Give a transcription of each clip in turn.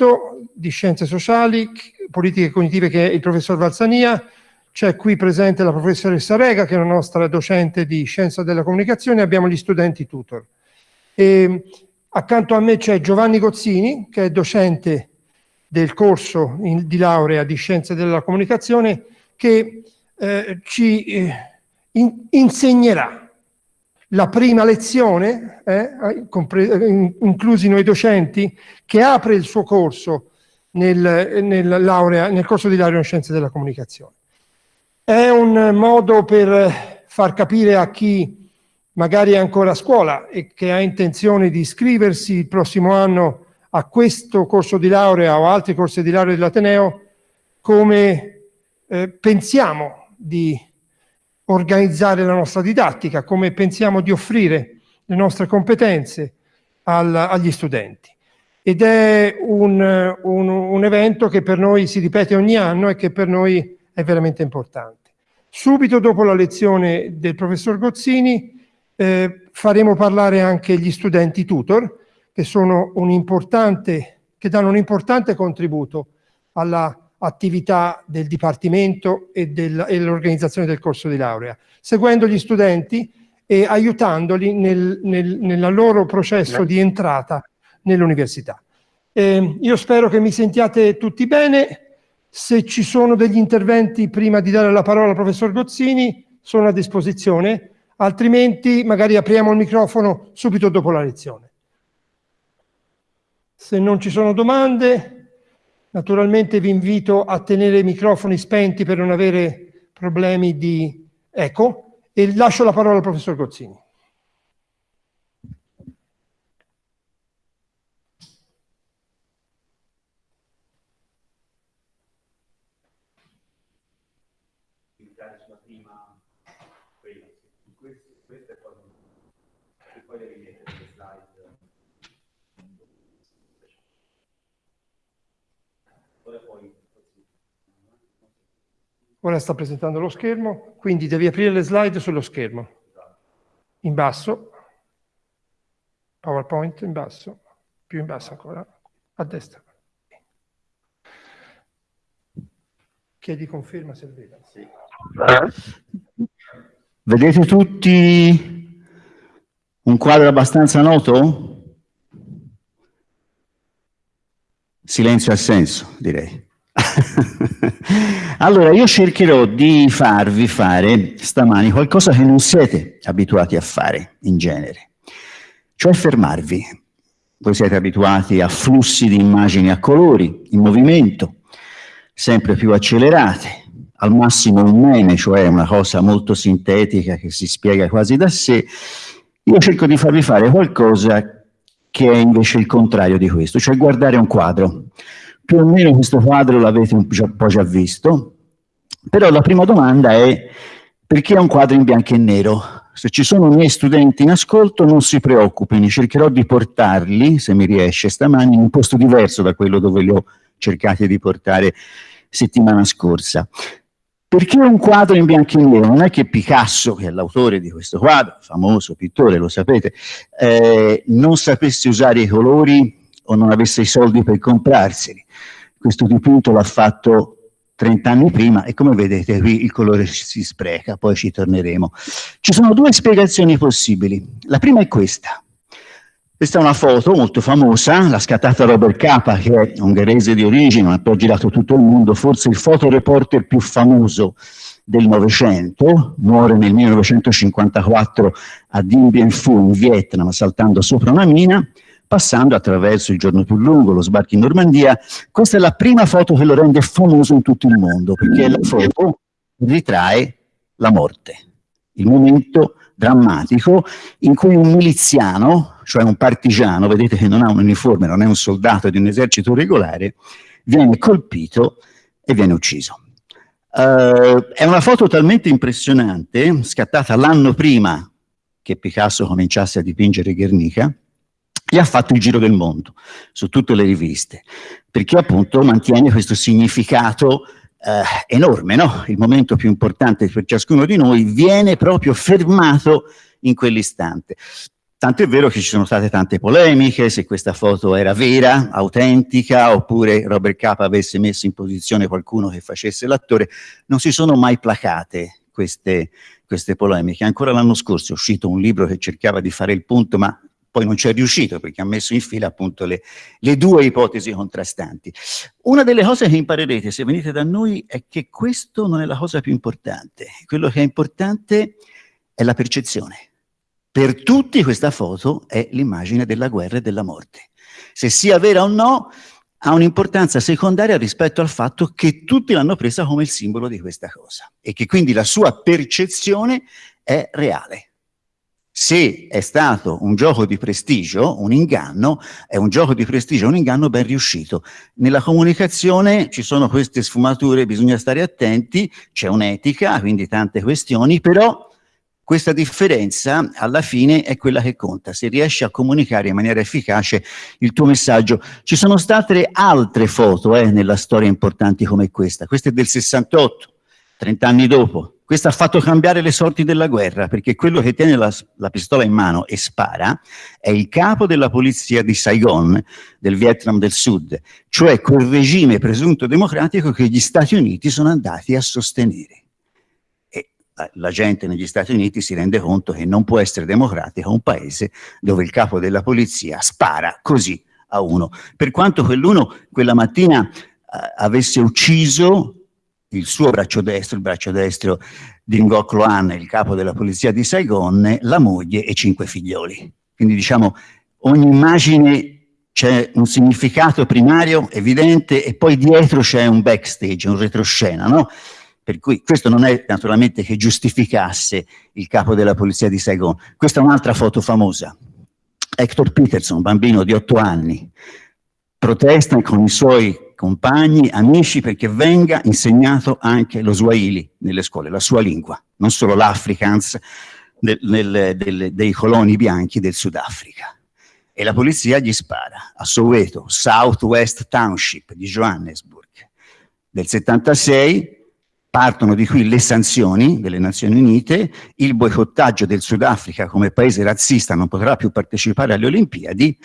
diritto, di scienze sociali, politiche cognitive che è il professor Valsania, c'è qui presente la professoressa Rega che è la nostra docente di scienza della comunicazione, abbiamo gli studenti tutor. E accanto a me c'è Giovanni Gozzini che è docente del corso in, di laurea di scienze della comunicazione che eh, ci eh, in, insegnerà la prima lezione, eh, inclusi noi docenti, che apre il suo corso nel, nel, laurea, nel corso di laurea in scienze della comunicazione. È un modo per far capire a chi magari è ancora a scuola e che ha intenzione di iscriversi il prossimo anno a questo corso di laurea o altri corsi di laurea dell'Ateneo come eh, pensiamo di organizzare la nostra didattica, come pensiamo di offrire le nostre competenze al, agli studenti. Ed è un, un, un evento che per noi si ripete ogni anno e che per noi è veramente importante. Subito dopo la lezione del professor Gozzini eh, faremo parlare anche gli studenti tutor, che, sono un che danno un importante contributo all'attività del Dipartimento e dell'organizzazione del corso di laurea, seguendo gli studenti e aiutandoli nel, nel, nel loro processo di entrata nell'università. Eh, io spero che mi sentiate tutti bene, se ci sono degli interventi prima di dare la parola al professor Gozzini, sono a disposizione, altrimenti magari apriamo il microfono subito dopo la lezione. Se non ci sono domande, naturalmente vi invito a tenere i microfoni spenti per non avere problemi di eco e lascio la parola al professor Gozzini. Ora sta presentando lo schermo, quindi devi aprire le slide sullo schermo. In basso, PowerPoint in basso, più in basso ancora, a destra. Chiedi conferma se vede. Sì. Vedete tutti un quadro abbastanza noto? Silenzio al senso, direi. allora, io cercherò di farvi fare stamani qualcosa che non siete abituati a fare in genere, cioè fermarvi. Voi siete abituati a flussi di immagini a colori, in movimento, sempre più accelerate, al massimo un meme, cioè una cosa molto sintetica che si spiega quasi da sé. Io cerco di farvi fare qualcosa che è invece il contrario di questo, cioè guardare un quadro più o meno questo quadro l'avete un po' già visto, però la prima domanda è perché è un quadro in bianco e nero? Se ci sono miei studenti in ascolto non si preoccupino, cercherò di portarli, se mi riesce stamani, in un posto diverso da quello dove li ho cercati di portare settimana scorsa. Perché un quadro in bianco e nero? Non è che Picasso, che è l'autore di questo quadro, famoso pittore, lo sapete, eh, non sapesse usare i colori o non avesse i soldi per comprarseli. Questo dipinto l'ha fatto 30 anni prima e come vedete qui il colore si spreca, poi ci torneremo. Ci sono due spiegazioni possibili. La prima è questa. Questa è una foto molto famosa, l'ha scattata Robert Capa, che è ungherese di origine, ha poi girato tutto il mondo, forse il fotoreporter più famoso del Novecento, muore nel 1954 a Dien Bien Phu in Vietnam saltando sopra una mina, passando attraverso il giorno più lungo, lo sbarco in Normandia. Questa è la prima foto che lo rende famoso in tutto il mondo, perché la foto ritrae la morte, il momento drammatico in cui un miliziano, cioè un partigiano, vedete che non ha un uniforme, non è un soldato di un esercito regolare, viene colpito e viene ucciso. Uh, è una foto talmente impressionante, scattata l'anno prima che Picasso cominciasse a dipingere Guernica, e ha fatto il giro del mondo su tutte le riviste, perché appunto mantiene questo significato eh, enorme, no? il momento più importante per ciascuno di noi viene proprio fermato in quell'istante. Tanto è vero che ci sono state tante polemiche, se questa foto era vera, autentica, oppure Robert Capa avesse messo in posizione qualcuno che facesse l'attore. Non si sono mai placate queste, queste polemiche. Ancora l'anno scorso è uscito un libro che cercava di fare il punto, ma poi non ci è riuscito perché ha messo in fila appunto le, le, due ipotesi contrastanti. Una delle cose che imparerete se venite da noi è che questo non è la cosa più importante. Quello che è importante è la percezione. Per tutti questa foto è l'immagine della guerra e della morte. Se sia vera o no, ha un'importanza secondaria rispetto al fatto che tutti l'hanno presa come il simbolo di questa cosa e che quindi la sua percezione è reale. Se è stato un gioco di prestigio, un inganno, è un gioco di prestigio, un inganno ben riuscito. Nella comunicazione ci sono queste sfumature, bisogna stare attenti, c'è un'etica, quindi tante questioni, però questa differenza alla fine è quella che conta, se riesci a comunicare in maniera efficace il tuo messaggio. Ci sono state altre foto eh, nella storia importanti come questa, questa è del 68, 30 anni dopo. Questa ha fatto cambiare le sorti della guerra, perché quello che tiene la, la pistola in mano e spara è il capo della polizia di Saigon, del Vietnam del Sud, cioè quel regime presunto democratico che gli Stati Uniti sono andati a sostenere la gente negli Stati Uniti si rende conto che non può essere democratico un paese dove il capo della polizia spara così a uno. Per quanto quell'uno quella mattina eh, avesse ucciso il suo braccio destro, il braccio destro di Ngoc Loan, il capo della polizia di Saigon, la moglie e cinque figlioli. Quindi diciamo ogni immagine c'è un significato primario evidente e poi dietro c'è un backstage, un retroscena, no? Per cui questo non è naturalmente che giustificasse il capo della polizia di Saigon. Questa è un'altra foto famosa. Hector Peterson, bambino di otto anni, protesta con i suoi compagni, amici, perché venga insegnato anche lo Swahili nelle scuole, la sua lingua, non solo l'Afrikaans dei coloni bianchi del Sudafrica. E la polizia gli spara a Soweto, Southwest Township di Johannesburg. Del 76 Partono di qui le sanzioni delle Nazioni Unite, il boicottaggio del Sudafrica come paese razzista non potrà più partecipare alle Olimpiadi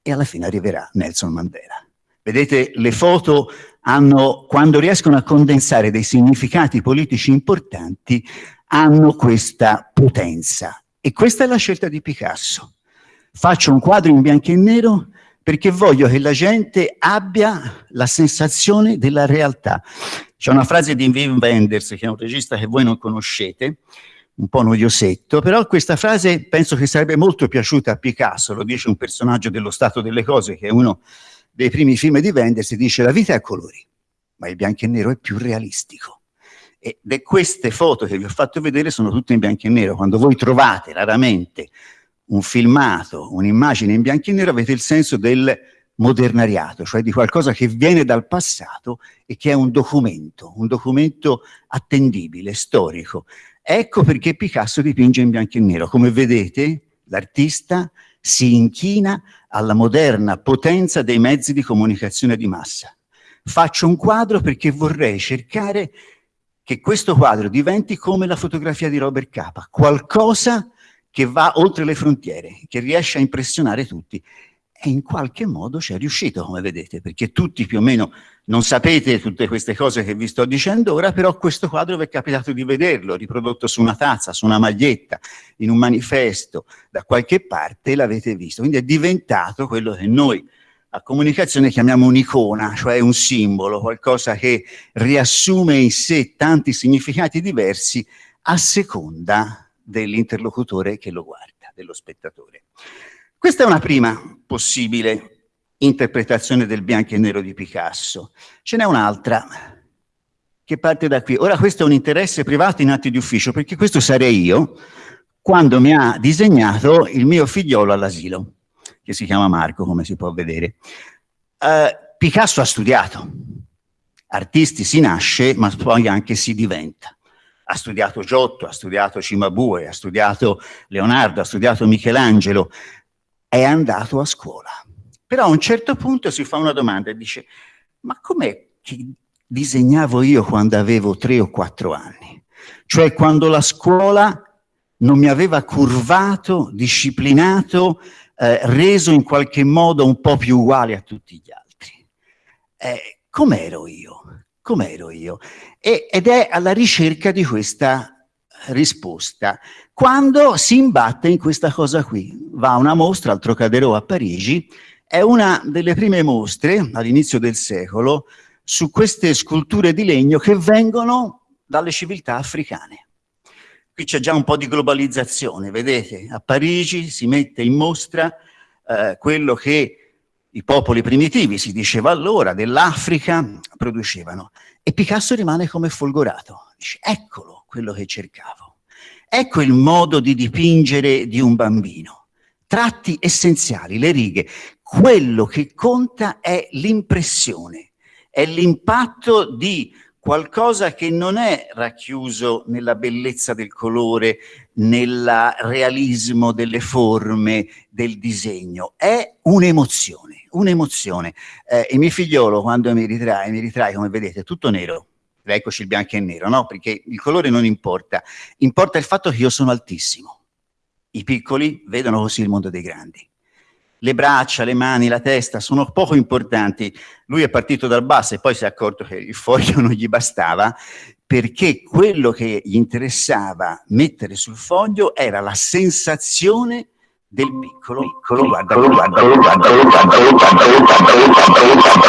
e alla fine arriverà Nelson Mandela. Vedete, le foto hanno, quando riescono a condensare dei significati politici importanti, hanno questa potenza. E questa è la scelta di Picasso. Faccio un quadro in bianco e nero perché voglio che la gente abbia la sensazione della realtà. C'è una frase di Wim Wenders, che è un regista che voi non conoscete, un po' noiosetto, però questa frase penso che sarebbe molto piaciuta a Picasso, lo dice un personaggio dello stato delle cose, che è uno dei primi film di Wenders, dice la vita è a colori, ma il bianco e nero è più realistico. Ed è queste foto che vi ho fatto vedere sono tutte in bianco e nero, quando voi trovate raramente un filmato, un'immagine in bianco e nero, avete il senso del modernariato, cioè di qualcosa che viene dal passato e che è un documento, un documento attendibile, storico. Ecco perché Picasso dipinge in bianco e nero. Come vedete, l'artista si inchina alla moderna potenza dei mezzi di comunicazione di massa. Faccio un quadro perché vorrei cercare che questo quadro diventi come la fotografia di Robert Capa, qualcosa che va oltre le frontiere, che riesce a impressionare tutti e in qualche modo ci è riuscito, come vedete, perché tutti più o meno non sapete tutte queste cose che vi sto dicendo ora, però questo quadro vi è capitato di vederlo, riprodotto su una tazza, su una maglietta, in un manifesto, da qualche parte l'avete visto. Quindi è diventato quello che noi a comunicazione chiamiamo un'icona, cioè un simbolo, qualcosa che riassume in sé tanti significati diversi a seconda dell'interlocutore che lo guarda, dello spettatore. Questa è una prima possibile interpretazione del bianco e nero di Picasso. Ce n'è un'altra che parte da qui. Ora questo è un interesse privato in atti di ufficio, perché questo sarei io quando mi ha disegnato il mio figliolo all'asilo, che si chiama Marco, come si può vedere. Uh, Picasso ha studiato, artisti si nasce, ma poi anche si diventa. Ha studiato Giotto, ha studiato Cimabue, ha studiato Leonardo, ha studiato Michelangelo, è andato a scuola. Però a un certo punto si fa una domanda e dice, ma com'è che disegnavo io quando avevo tre o quattro anni? Cioè quando la scuola non mi aveva curvato, disciplinato, eh, reso in qualche modo un po' più uguale a tutti gli altri. Eh, Com'ero io? Com'ero io? E, ed è alla ricerca di questa risposta quando si imbatte in questa cosa qui. Va a una mostra al Trocadero a Parigi, è una delle prime mostre all'inizio del secolo su queste sculture di legno che vengono dalle civiltà africane. Qui c'è già un po' di globalizzazione, vedete? A Parigi si mette in mostra eh, quello che i popoli primitivi, si diceva allora, dell'Africa, producevano. E Picasso rimane come folgorato. Dice, eccolo quello che cercavo. Ecco il modo di dipingere di un bambino. Tratti essenziali, le righe. Quello che conta è l'impressione, è l'impatto di qualcosa che non è racchiuso nella bellezza del colore, nel realismo delle forme, del disegno, è un'emozione, un'emozione. Eh, il mio figliolo quando mi ritrae, mi ritrae come vedete tutto nero, eccoci il bianco e nero, no? Perché il colore non importa, importa il fatto che io sono altissimo. I piccoli vedono così il mondo dei grandi le braccia, le mani, la testa sono poco importanti. Lui è partito dal basso e poi si è accorto che il foglio non gli bastava perché quello che gli interessava mettere sul foglio era la sensazione del piccolo, piccolo, guarda, guarda, guarda,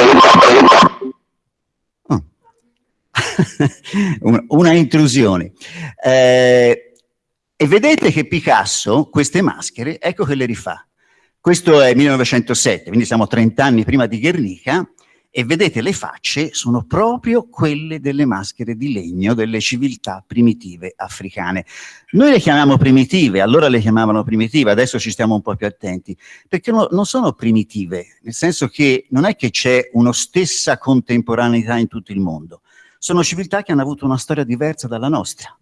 guarda, una intrusione. Eh, e vedete che Picasso, queste maschere, ecco che le rifà questo è 1907, quindi siamo 30 anni prima di Guernica, e vedete le facce sono proprio quelle delle maschere di legno delle civiltà primitive africane. Noi le chiamiamo primitive, allora le chiamavano primitive, adesso ci stiamo un po' più attenti, perché no, non sono primitive, nel senso che non è che c'è una stessa contemporaneità in tutto il mondo, sono civiltà che hanno avuto una storia diversa dalla nostra,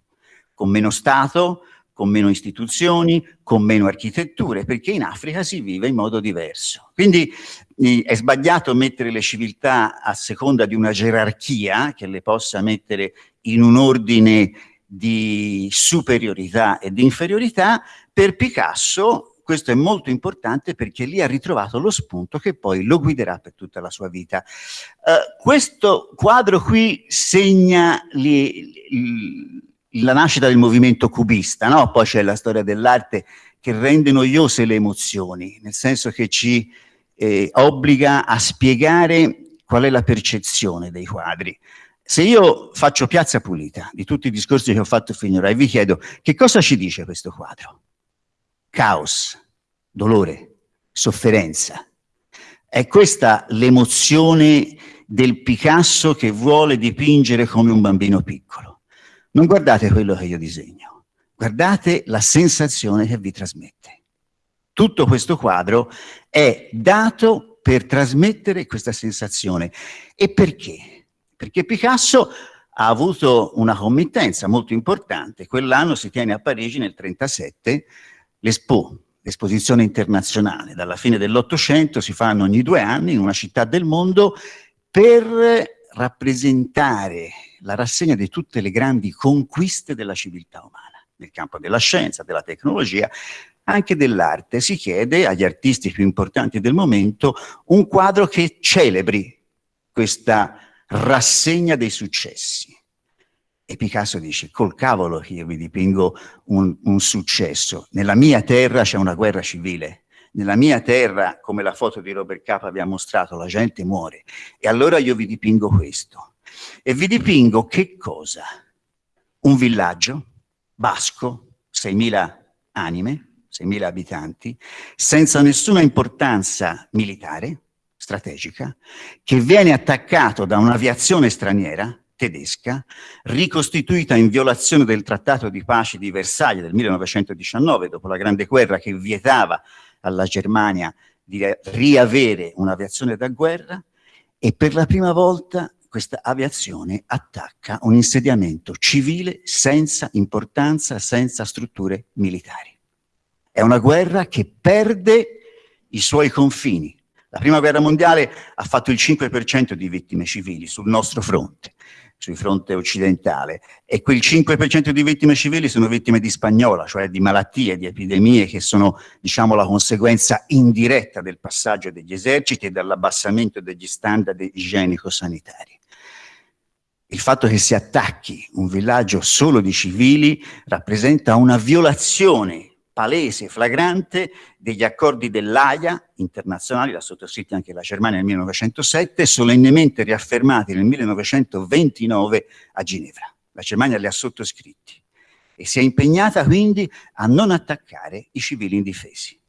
con meno Stato, con meno istituzioni, con meno architetture, perché in Africa si vive in modo diverso. Quindi eh, è sbagliato mettere le civiltà a seconda di una gerarchia che le possa mettere in un ordine di superiorità e di inferiorità, per Picasso questo è molto importante perché lì ha ritrovato lo spunto che poi lo guiderà per tutta la sua vita. Uh, questo quadro qui segna li, li, la nascita del movimento cubista, no? poi c'è la storia dell'arte che rende noiose le emozioni, nel senso che ci eh, obbliga a spiegare qual è la percezione dei quadri. Se io faccio piazza pulita di tutti i discorsi che ho fatto finora e vi chiedo che cosa ci dice questo quadro? Caos, dolore, sofferenza. È questa l'emozione del Picasso che vuole dipingere come un bambino piccolo. Non guardate quello che io disegno, guardate la sensazione che vi trasmette. Tutto questo quadro è dato per trasmettere questa sensazione. E perché? Perché Picasso ha avuto una committenza molto importante. Quell'anno si tiene a Parigi nel 1937 l'Expo, l'esposizione internazionale. Dalla fine dell'Ottocento si fanno ogni due anni in una città del mondo per rappresentare la rassegna di tutte le grandi conquiste della civiltà umana, nel campo della scienza, della tecnologia, anche dell'arte. Si chiede agli artisti più importanti del momento un quadro che celebri questa rassegna dei successi. E Picasso dice, col cavolo che io vi dipingo un, un successo. Nella mia terra c'è una guerra civile, nella mia terra, come la foto di Robert Capa vi ha mostrato, la gente muore. E allora io vi dipingo questo. E vi dipingo che cosa? Un villaggio basco, 6.000 anime, 6.000 abitanti, senza nessuna importanza militare, strategica, che viene attaccato da un'aviazione straniera, tedesca, ricostituita in violazione del trattato di pace di Versailles del 1919, dopo la Grande Guerra che vietava alla Germania di riavere un'aviazione da guerra e per la prima volta questa aviazione attacca un insediamento civile senza importanza, senza strutture militari. È una guerra che perde i suoi confini. La prima guerra mondiale ha fatto il 5% di vittime civili sul nostro fronte. Sul fronte occidentale e quel 5% di vittime civili sono vittime di spagnola, cioè di malattie, di epidemie che sono diciamo la conseguenza indiretta del passaggio degli eserciti e dell'abbassamento degli standard igienico-sanitari. Il fatto che si attacchi un villaggio solo di civili rappresenta una violazione palese, flagrante degli accordi dell'AIA internazionali, l'ha sottoscritti anche la Germania nel 1907, solennemente riaffermati nel 1929 a Ginevra. La Germania li ha sottoscritti e si è impegnata quindi a non attaccare i civili indifesi.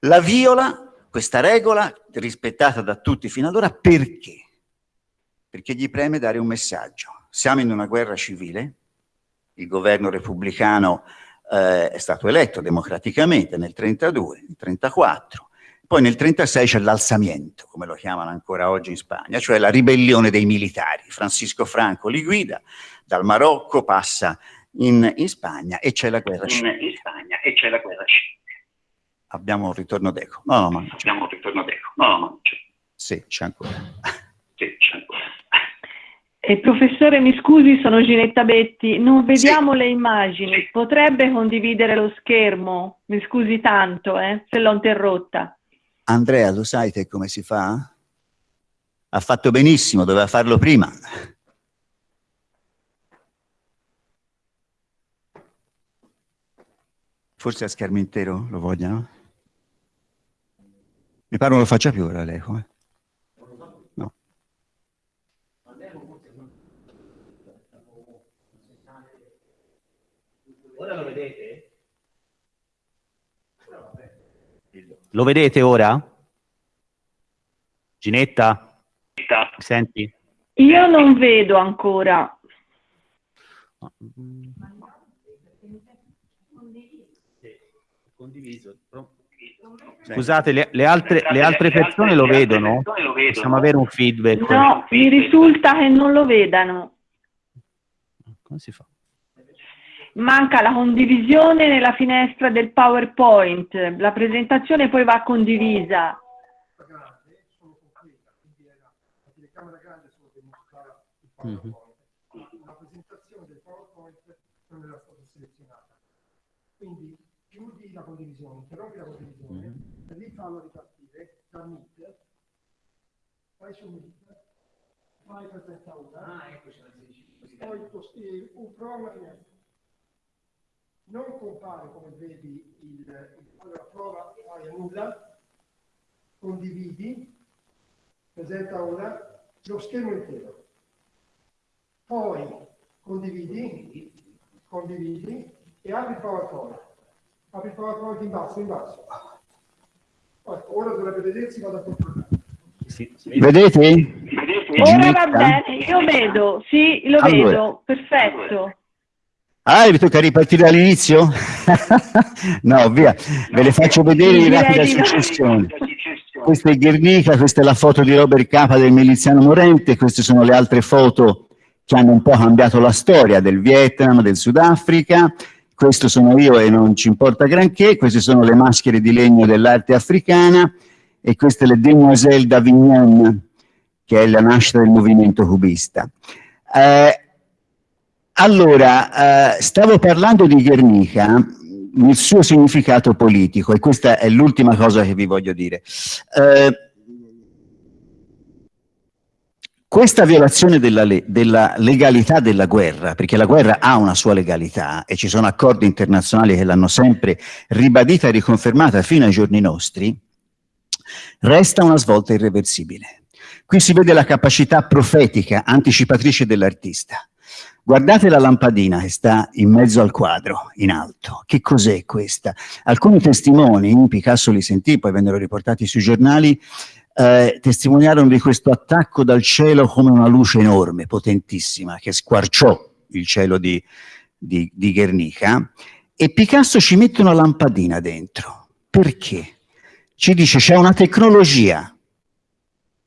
La viola questa regola rispettata da tutti fino ad ora perché? Perché gli preme dare un messaggio. Siamo in una guerra civile, il governo repubblicano eh, è stato eletto democraticamente nel 32, nel 34, poi nel 36 c'è l'alzamiento, come lo chiamano ancora oggi in Spagna, cioè la ribellione dei militari. Francisco Franco li guida, dal Marocco passa in, in Spagna e c'è la guerra civile. In Spagna e c'è la guerra civile. Abbiamo un ritorno d'eco. No, no, ma Abbiamo un ritorno d'eco. No, no, ma. Sì, c'è ancora. Sì, c'è ancora. Eh, professore, mi scusi, sono Ginetta Betti, non vediamo sì. le immagini, potrebbe condividere lo schermo? Mi scusi tanto, eh, se l'ho interrotta. Andrea, lo sai te come si fa? Ha fatto benissimo, doveva farlo prima. Forse a schermo intero lo vogliono? Mi pare non lo faccia più ora lei, come? Lo vedete? Lo vedete ora? Ginetta? Senti? Io non vedo ancora. Condiviso. Scusate, le, le, altre, le altre persone lo vedono? Possiamo avere un feedback? No, mi risulta che non lo vedano. Come si fa? Manca la condivisione nella finestra del PowerPoint, la presentazione poi va condivisa. Mm -hmm. La presentazione del PowerPoint non era stata selezionata. Quindi chiudi la condivisione, interrompi la condivisione, mm -hmm. e lì fallo ripartire da Meet, vai su Meet, fai presenta ora, ah, ecco, poi un prova finestra non compare come vedi il, il allora prova fai nulla, condividi, presenta ora lo schermo intero. Poi condividi, condividi e apri il PowerPoint. Apri il PowerPoint in basso, in basso. Ora dovrebbe vedersi, vado a controllare. Sì, Vedete? Ora va bene, io vedo, sì, lo allora. vedo, perfetto. Ah, mi tocca ripartire dall'inizio? no, via, ve le faccio vedere in rapida successione. Questa è Guernica, questa è la foto di Robert Capa del miliziano morente, queste sono le altre foto che hanno un po' cambiato la storia del Vietnam, del Sudafrica, questo sono io e non ci importa granché, queste sono le maschere di legno dell'arte africana e queste le Demoiselles d'Avignon, che è la nascita del movimento cubista. Eh, allora, eh, stavo parlando di Guernica nel suo significato politico, e questa è l'ultima cosa che vi voglio dire. Eh, questa violazione della, le della, legalità della guerra, perché la guerra ha una sua legalità e ci sono accordi internazionali che l'hanno sempre ribadita e riconfermata fino ai giorni nostri, resta una svolta irreversibile. Qui si vede la capacità profetica, anticipatrice dell'artista. Guardate la lampadina che sta in mezzo al quadro, in alto. Che cos'è questa? Alcuni testimoni, Picasso li sentì, poi vennero riportati sui giornali, eh, testimoniarono di questo attacco dal cielo come una luce enorme, potentissima, che squarciò il cielo di, di, di Guernica, e Picasso ci mette una lampadina dentro. Perché? Ci dice c'è una tecnologia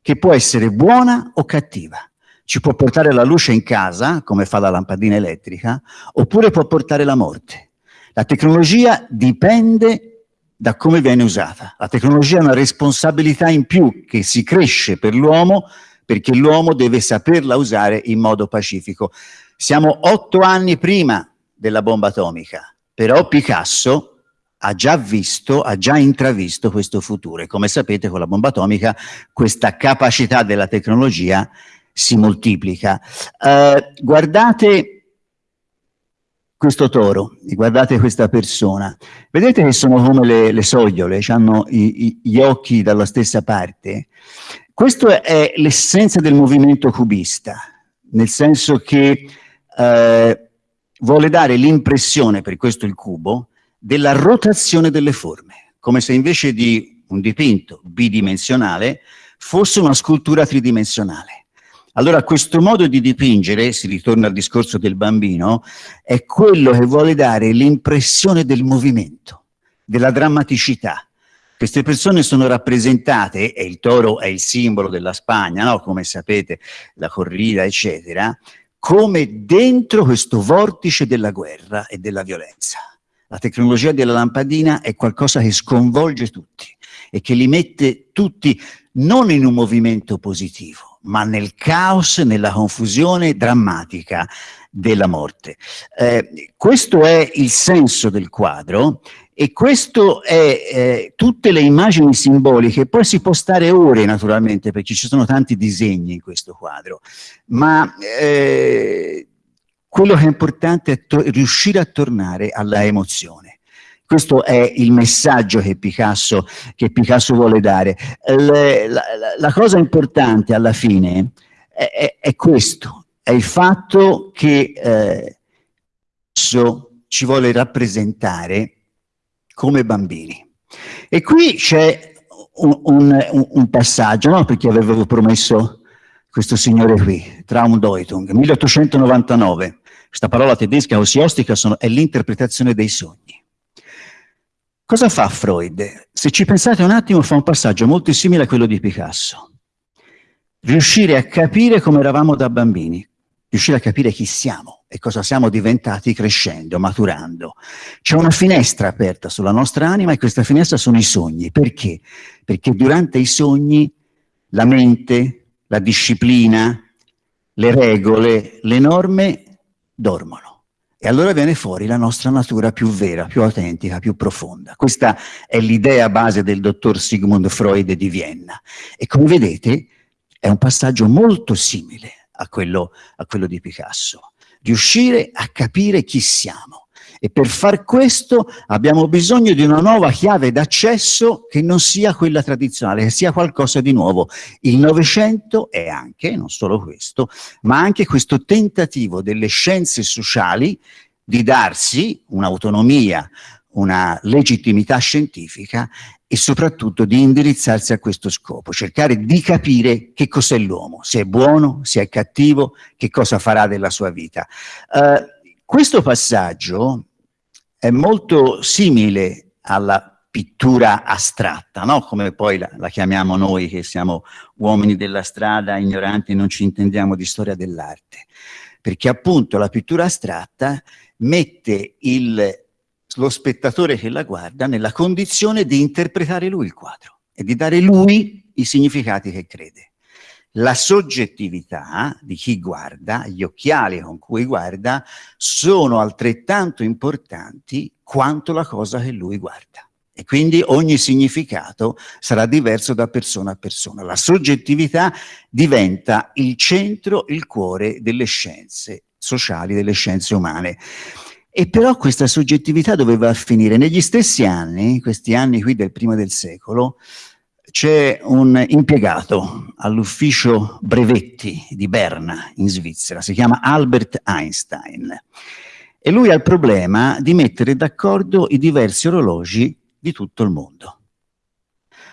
che può essere buona o cattiva ci può portare la luce in casa, come fa la lampadina elettrica, oppure può portare la morte. La tecnologia dipende da come viene usata. La tecnologia è una responsabilità in più che si cresce per l'uomo perché l'uomo deve saperla usare in modo pacifico. Siamo otto anni prima della bomba atomica, però Picasso ha già visto, ha già intravisto questo futuro e come sapete con la bomba atomica questa capacità della tecnologia si moltiplica. Eh, guardate questo toro, guardate questa persona, vedete che sono come le, le sogliole, hanno i, i, gli occhi dalla stessa parte? Questa è l'essenza del movimento cubista, nel senso che eh, vuole dare l'impressione, per questo il cubo, della rotazione delle forme, come se invece di un dipinto bidimensionale fosse una scultura tridimensionale. Allora questo modo di dipingere, si ritorna al discorso del bambino, è quello che vuole dare l'impressione del movimento, della drammaticità. Queste persone sono rappresentate, e il toro è il simbolo della Spagna, no? come sapete, la corrida, eccetera, come dentro questo vortice della guerra e della violenza. La tecnologia della lampadina è qualcosa che sconvolge tutti e che li mette tutti non in un movimento positivo, ma nel caos, nella confusione drammatica della morte. Eh, questo è il senso del quadro e questo è eh, tutte le immagini simboliche, poi si può stare ore naturalmente perché ci sono tanti disegni in questo quadro, ma eh, quello che è importante è riuscire a tornare alla emozione. Questo è il messaggio che Picasso, che Picasso vuole dare. Le, la, la, cosa importante alla fine è, è, è, questo, è il fatto che eh, ci vuole rappresentare come bambini. E qui c'è un, un, un, passaggio, no? perché avevo promesso questo signore qui, Traumdeutung, 1899. Questa parola tedesca osiostica sono, è l'interpretazione dei sogni. Cosa fa Freud? Se ci pensate un attimo fa un passaggio molto simile a quello di Picasso. Riuscire a capire come eravamo da bambini, riuscire a capire chi siamo e cosa siamo diventati crescendo, maturando. C'è una finestra aperta sulla nostra anima e questa finestra sono i sogni. Perché? Perché durante i sogni la mente, la disciplina, le regole, le norme dormono. E allora viene fuori la nostra natura più vera, più autentica, più profonda. Questa è l'idea base del dottor Sigmund Freud di Vienna. E come vedete è un passaggio molto simile a quello, a quello di Picasso. Riuscire a capire chi siamo e per far questo abbiamo bisogno di una nuova chiave d'accesso che non sia quella tradizionale, che sia qualcosa di nuovo. Il Novecento è anche, non solo questo, ma anche questo tentativo delle scienze sociali di darsi un'autonomia, una legittimità scientifica e soprattutto di indirizzarsi a questo scopo, cercare di capire che cos'è l'uomo, se è buono, se è cattivo, che cosa farà della sua vita. Uh, questo passaggio è molto simile alla pittura astratta, no? come poi la, la, chiamiamo noi che siamo uomini della strada, ignoranti e non ci intendiamo di storia dell'arte. Perché appunto la pittura astratta mette il, lo spettatore che la guarda nella condizione di interpretare lui il quadro e di dare lui i significati che crede la soggettività di chi guarda, gli occhiali con cui guarda, sono altrettanto importanti quanto la cosa che lui guarda. E quindi ogni significato sarà diverso da persona a persona. La soggettività diventa il centro, il cuore delle scienze sociali, delle scienze umane. E però questa soggettività doveva finire. Negli stessi anni, questi anni qui del primo del secolo, c'è un impiegato all'ufficio brevetti di Berna in Svizzera, si chiama Albert Einstein e lui ha il problema di mettere d'accordo i diversi orologi di tutto il mondo.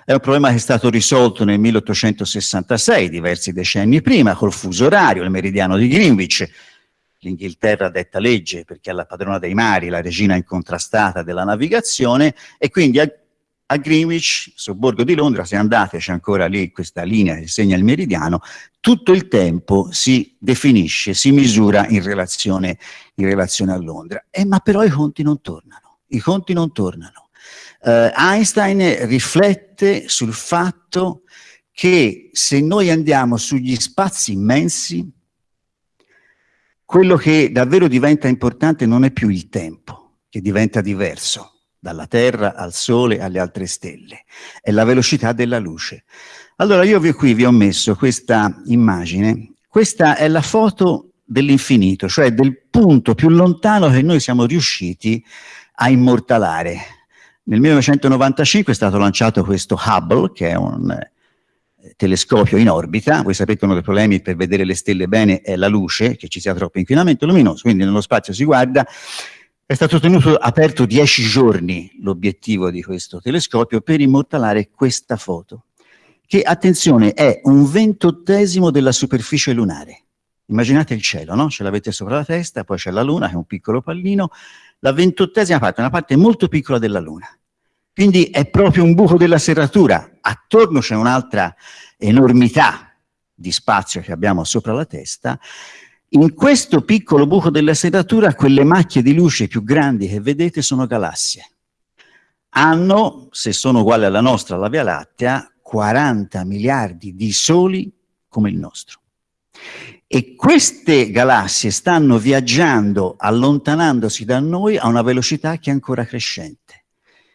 È un problema che è stato risolto nel 1866, diversi decenni prima, col fuso orario, il meridiano di Greenwich. L'Inghilterra detta legge perché è la padrona dei mari, la regina incontrastata della navigazione, e quindi a Greenwich, sobborgo di Londra, se andate c'è ancora lì questa linea che segna il meridiano, tutto il tempo si definisce, si misura in relazione, in relazione a Londra. Eh, ma però i conti non tornano, i conti non tornano. Uh, Einstein riflette sul fatto che se noi andiamo sugli spazi immensi, quello che davvero diventa importante non è più il tempo, che diventa diverso dalla Terra al Sole alle altre stelle, è la velocità della luce. Allora io qui vi ho messo questa immagine, questa è la foto dell'infinito, cioè del punto più lontano che noi siamo riusciti a immortalare. Nel 1995 è stato lanciato questo Hubble, che è un eh, telescopio in orbita, voi sapete uno dei problemi per vedere le stelle bene è la luce, che ci sia troppo inquinamento luminoso, quindi nello spazio si guarda, è stato tenuto aperto dieci giorni l'obiettivo di questo telescopio per immortalare questa foto, che, attenzione, è un ventottesimo della superficie lunare. Immaginate il cielo, no? Ce l'avete sopra la testa, poi c'è la Luna, che è un piccolo pallino, la ventottesima parte, una parte molto piccola della Luna. Quindi è proprio un buco della serratura. Attorno c'è un'altra enormità di spazio che abbiamo sopra la testa. In questo piccolo buco della serratura, quelle macchie di luce più grandi che vedete sono galassie. Hanno, se sono uguali alla nostra, la Via Lattea, 40 miliardi di soli come il nostro. E queste galassie stanno viaggiando, allontanandosi da noi a una velocità che è ancora crescente.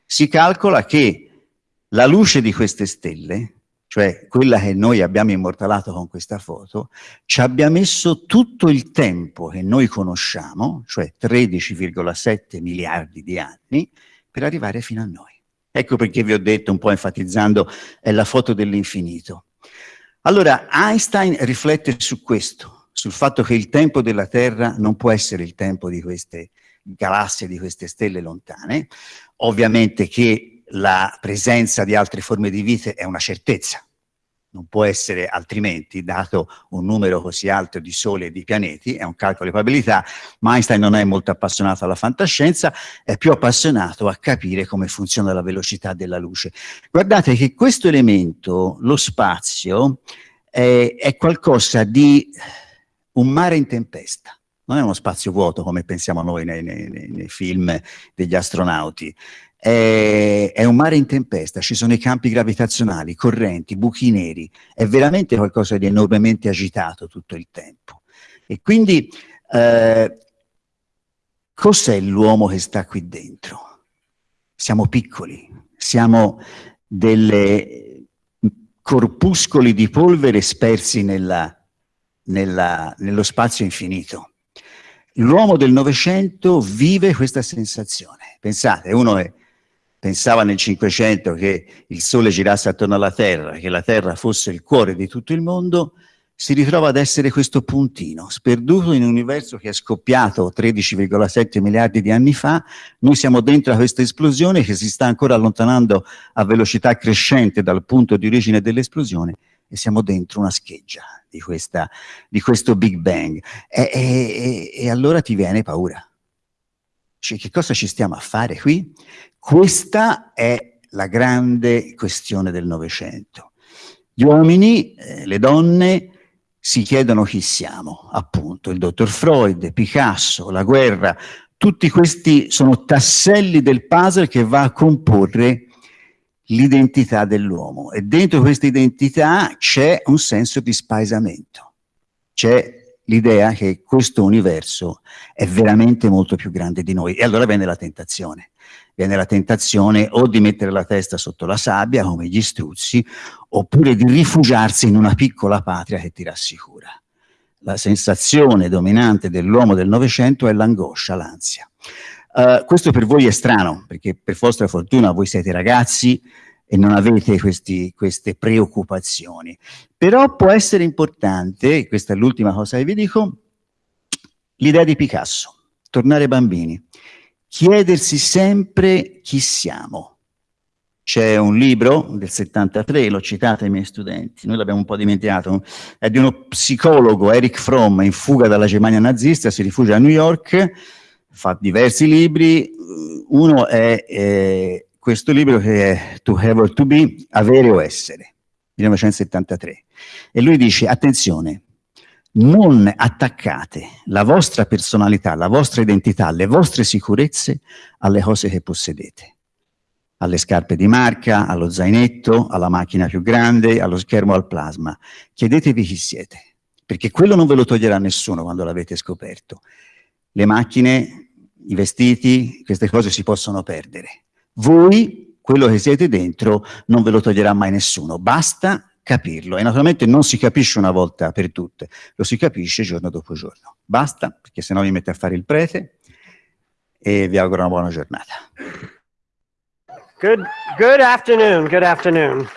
Si calcola che la luce di queste stelle, cioè quella che noi abbiamo immortalato con questa foto, ci abbia messo tutto il tempo che noi conosciamo, cioè 13,7 miliardi di anni, per arrivare fino a noi. Ecco perché vi ho detto, un po' enfatizzando, è la foto dell'infinito. Allora, Einstein riflette su questo, sul fatto che il tempo della Terra non può essere il tempo di queste galassie, di queste stelle lontane. Ovviamente che la presenza di altre forme di vita è una certezza, non può essere altrimenti, dato un numero così alto di soli e di pianeti, è un calcolo di probabilità, ma Einstein non è molto appassionato alla fantascienza, è più appassionato a capire come funziona la velocità della luce. Guardate che questo elemento, lo spazio, è, è qualcosa di un mare in tempesta. Non è uno spazio vuoto come pensiamo noi nei, nei, nei film degli astronauti, è, è, un mare in tempesta, ci sono i campi gravitazionali, correnti, buchi neri, è veramente qualcosa di enormemente agitato tutto il tempo. E quindi eh, cos'è l'uomo che sta qui dentro? Siamo piccoli, siamo delle corpuscoli di polvere spersi nella, nella, nello spazio infinito. L'uomo del Novecento vive questa sensazione. Pensate, uno è pensava nel Cinquecento che il Sole girasse attorno alla Terra, che la Terra fosse il cuore di tutto il mondo, si ritrova ad essere questo puntino, sperduto in un universo che è scoppiato 13,7 miliardi di anni fa, noi siamo dentro a questa esplosione che si sta ancora allontanando a velocità crescente dal punto di origine dell'esplosione e siamo dentro una scheggia di, questa, di questo Big Bang. E, e, e allora ti viene paura. Cioè, che cosa ci stiamo a fare qui? Questa è la grande questione del Novecento. Gli uomini, eh, le donne, si chiedono chi siamo, appunto, il dottor Freud, Picasso, la guerra, tutti questi sono tasselli del puzzle che va a comporre l'identità dell'uomo e dentro questa identità c'è un senso di spaesamento, c'è l'idea che questo universo è veramente molto più grande di noi. E allora viene la tentazione. Viene la tentazione o di mettere la testa sotto la sabbia, come gli struzzi, oppure di rifugiarsi in una piccola patria che ti rassicura. La sensazione dominante dell'uomo del Novecento è l'angoscia, l'ansia. Uh, questo per voi è strano, perché per vostra fortuna voi siete ragazzi, e non avete questi, queste preoccupazioni. Però può essere importante, questa è l'ultima cosa che vi dico, l'idea di Picasso, tornare bambini, chiedersi sempre chi siamo. C'è un libro del 73, l'ho citato ai miei studenti, noi l'abbiamo un po' dimenticato, è di uno psicologo, Eric Fromm, in fuga dalla Germania nazista, si rifugia a New York, fa diversi libri, uno è eh, questo libro che è To Have or To Be, Avere o Essere, 1973. E lui dice, attenzione, non attaccate la vostra personalità, la vostra identità, le vostre sicurezze alle cose che possedete. alle scarpe di marca, allo zainetto, alla macchina più grande, allo schermo al plasma. Chiedetevi chi siete, perché quello non ve lo toglierà nessuno quando l'avete scoperto. Le macchine, i vestiti, queste cose si possono perdere. Voi, quello che siete dentro, non ve lo toglierà mai nessuno. Basta capirlo. E naturalmente non si capisce una volta per tutte, lo si capisce giorno dopo giorno. Basta, perché sennò vi mette a fare il prete e vi auguro una buona giornata. Good, good afternoon. Good afternoon.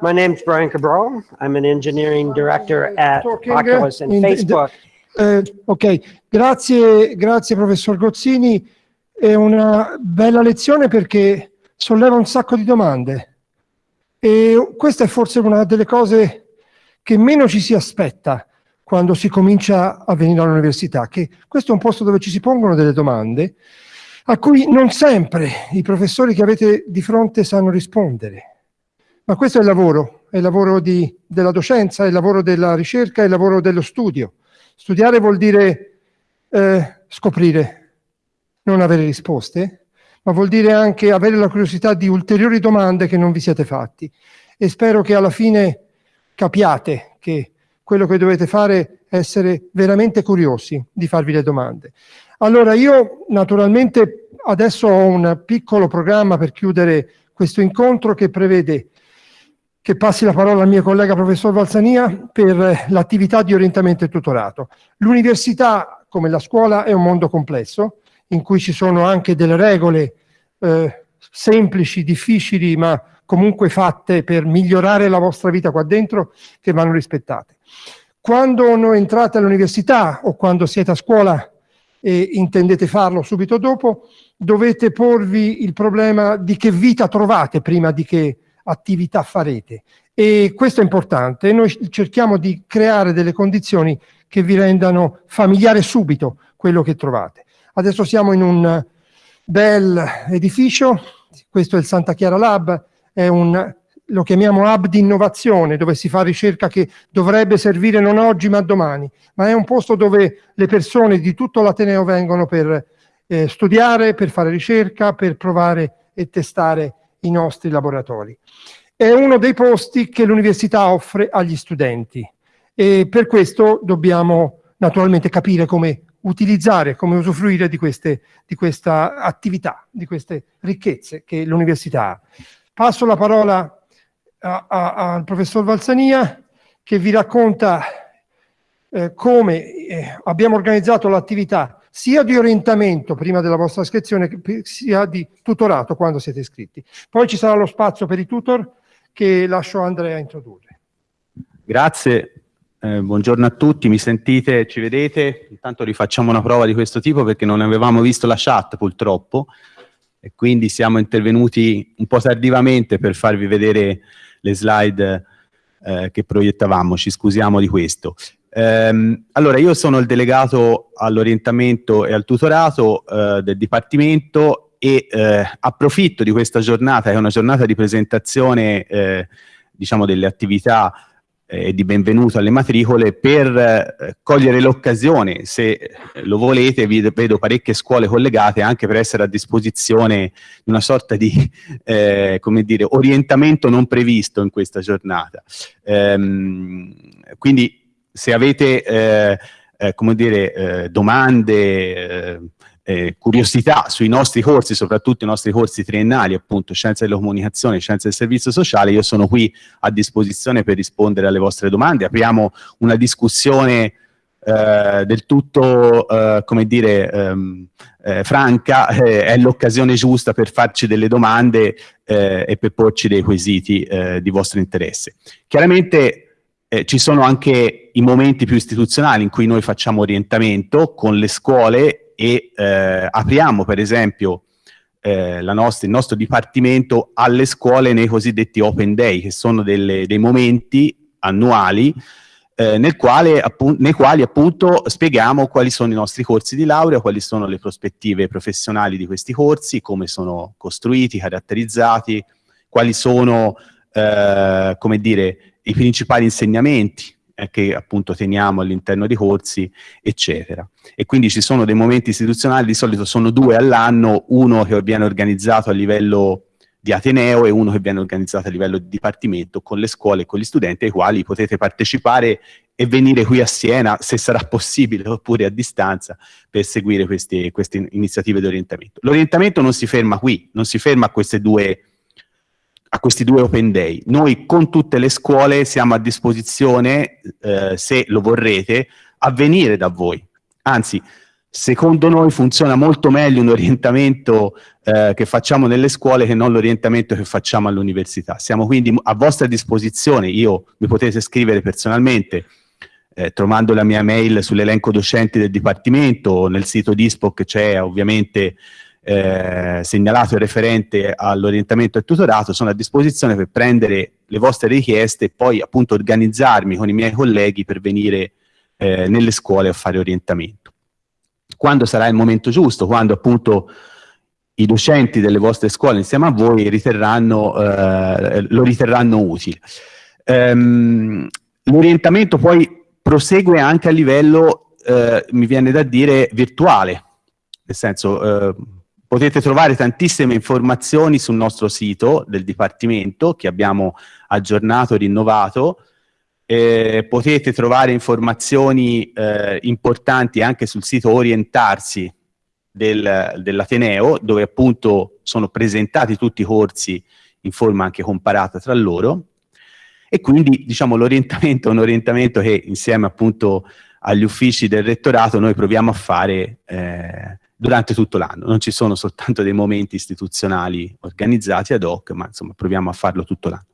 My name's Brian Cabral. I'm an engineering director at Oculus and Facebook. Eh, ok, grazie, grazie professor Gozzini. È una bella lezione perché solleva un sacco di domande. E questa è forse una delle cose che meno ci si aspetta quando si comincia a venire all'università, che questo è un posto dove ci si pongono delle domande a cui non sempre i professori che avete di fronte sanno rispondere. Ma questo è il lavoro, è il lavoro di, della docenza, è il lavoro della ricerca, è il lavoro dello studio. Studiare vuol dire eh, scoprire, non avere risposte, ma vuol dire anche avere la curiosità di ulteriori domande che non vi siete fatti. E spero che alla fine capiate che quello che dovete fare è essere veramente curiosi di farvi le domande. Allora io naturalmente adesso ho un piccolo programma per chiudere questo incontro che prevede che passi la parola al mio collega professor Valsania per l'attività di orientamento e tutorato. L'università, come la scuola, è un mondo complesso, in cui ci sono anche delle regole eh, semplici, difficili, ma comunque fatte per migliorare la vostra vita qua dentro, che vanno rispettate. Quando entrate all'università o quando siete a scuola e intendete farlo subito dopo, dovete porvi il problema di che vita trovate prima di che attività farete. E questo è importante. Noi cerchiamo di creare delle condizioni che vi rendano familiare subito quello che trovate. Adesso siamo in un bel edificio, questo è il Santa Chiara Lab, un lo chiamiamo hub di innovazione, dove si fa ricerca che dovrebbe servire non oggi ma domani, ma è un posto dove le persone di tutto l'Ateneo vengono per eh, studiare, per fare ricerca, per provare e testare i nostri laboratori. È uno dei posti che l'università offre agli studenti e per questo dobbiamo naturalmente capire come utilizzare, come usufruire di, queste, di questa attività, di queste ricchezze che l'università ha. Passo la parola al professor Valsania che vi racconta eh, come eh, abbiamo organizzato l'attività sia di orientamento prima della vostra iscrizione sia di tutorato quando siete iscritti. Poi ci sarà lo spazio per i tutor che lascio Andrea introdurre. Grazie, eh, buongiorno a tutti, mi sentite, ci vedete? Intanto rifacciamo una prova di questo tipo perché non avevamo visto la chat purtroppo e quindi siamo intervenuti un po' tardivamente per farvi vedere le slide eh, che proiettavamo, ci scusiamo di questo. Ehm, allora, io sono il delegato all'orientamento e al tutorato eh, del Dipartimento e eh, approfitto di questa giornata, che è una giornata di presentazione eh, diciamo delle attività e di benvenuto alle matricole per eh, cogliere l'occasione, se lo volete, vi vedo parecchie scuole collegate anche per essere a disposizione di una sorta di eh, come dire, orientamento non previsto in questa giornata. Ehm, quindi se avete eh, eh come dire, eh, domande, eh, curiosità sui nostri corsi, soprattutto i nostri corsi triennali, appunto scienze della comunicazione, scienze del servizio sociale, io sono qui a disposizione per rispondere alle vostre domande. Apriamo una discussione eh, del tutto, eh, come dire, ehm, eh, franca, eh, è l'occasione giusta per farci delle domande eh, e per porci dei quesiti di vostro interesse. Chiaramente eh, ci sono anche i momenti più istituzionali in cui noi facciamo orientamento con le scuole e eh, apriamo per esempio eh, nostra, il nostro dipartimento alle scuole nei cosiddetti open day, che sono delle, dei momenti annuali eh, quale, nei quali appunto spieghiamo quali sono i nostri corsi di laurea, quali sono le prospettive professionali di questi corsi, come sono costruiti, caratterizzati, quali sono, eh, come dire, i principali insegnamenti eh, che appunto teniamo all'interno dei corsi, eccetera. E quindi ci sono dei momenti istituzionali, di solito sono due all'anno, uno che viene organizzato a livello di Ateneo e uno che viene organizzato a livello di dipartimento con le scuole e con gli studenti ai quali potete partecipare e venire qui a Siena, se sarà possibile, oppure a distanza, per seguire queste, queste iniziative di orientamento. L'orientamento non si ferma qui, non si ferma a, queste due, a questi due Open Day. Noi con tutte le scuole siamo a disposizione, eh, se lo vorrete, a venire da voi. Anzi, secondo noi funziona molto meglio un orientamento eh, che facciamo nelle scuole che non l'orientamento che facciamo all'università. Siamo quindi a vostra disposizione, io mi potete scrivere personalmente, eh, trovando la mia mail sull'elenco docenti del Dipartimento, nel sito DISPOC c'è ovviamente eh, segnalato il referente all'orientamento e tutorato, sono a disposizione per prendere le vostre richieste e poi appunto organizzarmi con i miei colleghi per venire eh, nelle scuole a fare orientamento. Quando sarà il momento giusto, quando appunto i docenti delle vostre scuole insieme a voi riterranno, eh, lo riterranno utile. Um, L'orientamento poi prosegue anche a livello, eh, mi viene da dire, virtuale, nel senso eh, potete trovare tantissime informazioni sul nostro sito del Dipartimento che abbiamo aggiornato e rinnovato, eh, potete trovare informazioni eh, importanti anche sul sito Orientarsi del, dell'Ateneo, dove appunto sono presentati tutti i corsi in forma anche comparata tra loro, e quindi diciamo l'orientamento è un orientamento che insieme appunto agli uffici del rettorato noi proviamo a fare eh, durante tutto l'anno, non ci sono soltanto dei momenti istituzionali organizzati ad hoc, ma insomma proviamo a farlo tutto l'anno.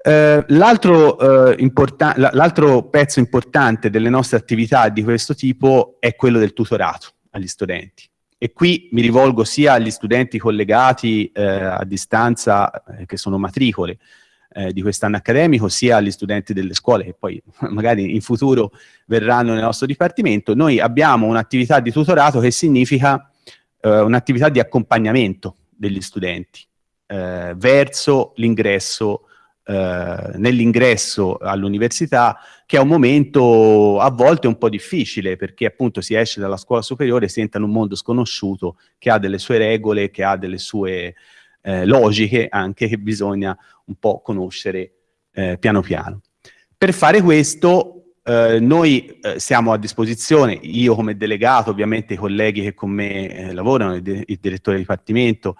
Eh, L'altro eh, pezzo importante delle nostre attività di questo tipo è quello del tutorato agli studenti. E qui mi rivolgo sia agli studenti collegati eh, a distanza, eh, che sono matricole, eh, di quest'anno accademico, sia agli studenti delle scuole che poi magari in futuro verranno nel nostro dipartimento. Noi abbiamo un'attività di tutorato che significa eh, un'attività di accompagnamento degli studenti eh, verso l'ingresso eh, nell'ingresso all'università, che è un momento a volte un po' difficile, perché appunto si esce dalla scuola superiore, si entra in un mondo sconosciuto, che ha delle sue regole, che ha delle sue eh, logiche anche che bisogna un po' conoscere eh, piano piano. Per fare questo eh, noi eh, siamo a disposizione, io come delegato, ovviamente i colleghi che con me eh, lavorano, il, il, direttore di dipartimento,